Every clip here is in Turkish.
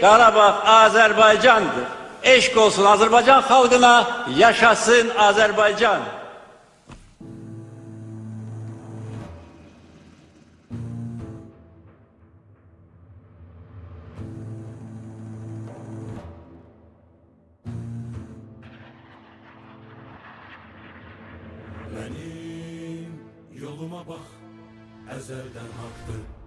Qarabağ Azərbaycandır. Eşq olsun Azərbaycan xalqına, yaşasın Azərbaycan. Benim yoluma bak ezelden haktı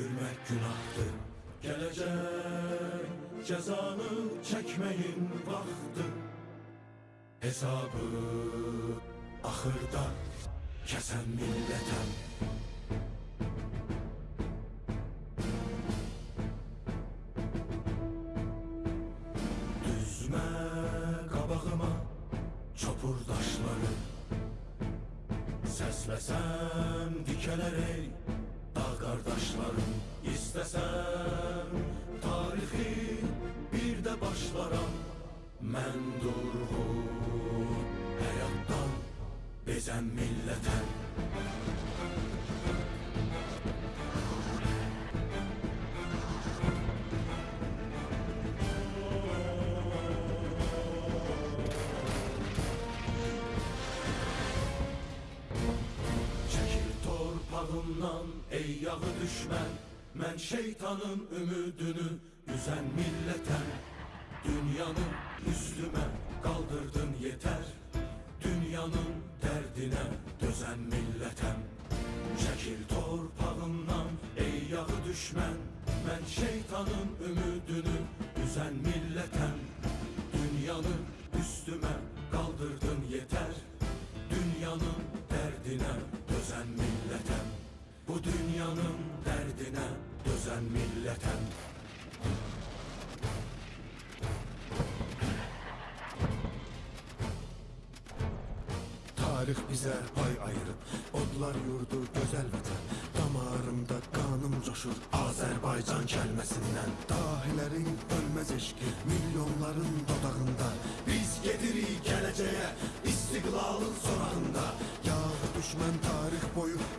gülmek günahtı. Gelecek cezanı çekmeyin vakti Hesabı ahırda kesen milletem Düzme qabağıma çopur daşları Səsləsəm dikələr ey qardaşlarım İstəsəm tarixi bir də başlaram Mən durğun həyatdan bezəm millətəm torpağımdan ey yağı düşmən Mən şeytanın ümidini üzen milletem Dünyanı üstüme kaldırdın yeter Dünyanın derdine dözen milletem Çekil torpağımdan ey yağı düşmən Mən şeytanın ümidini üzen milletem Dünyanı üstüme kaldırdın yeter Dünyanın Bu dünyanın dərdinə dözən millətəm Tarix bizə pay ayırıb, odlar yurdu gözəl vətən Damarımda qanım coşur Azərbaycan kəlməsindən Dahilərin ölməz eşqi, milyonların dodağında. Biz gedirik gələcəyə, istiqlalın sorağında Yağı düşmən tarix boyu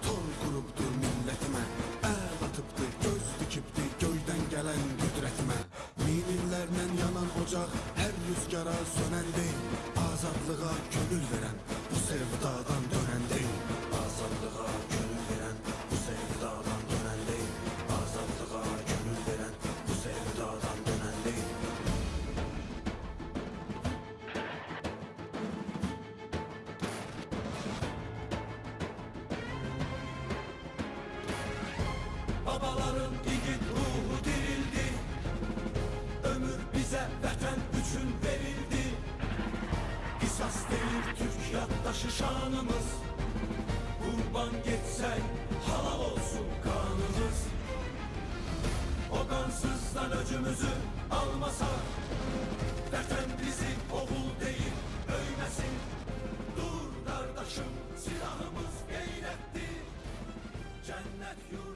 ocak Her rüzgara sönen değil Azadlığa gönül veren Bu sevdadan dönen değil. Azadlığa gönül veren Bu sevdadan dönen değil. Azadlığa gönül veren Bu sevdadan dönen değil. Babaların esas değil Türk yattaşı şanımız. Kurban geçsen halal olsun kanımız. O kansızdan öcümüzü almasa Vatan bizi oğul değil öylesin. Dur kardeşim silahımız gayretti Cennet yurdu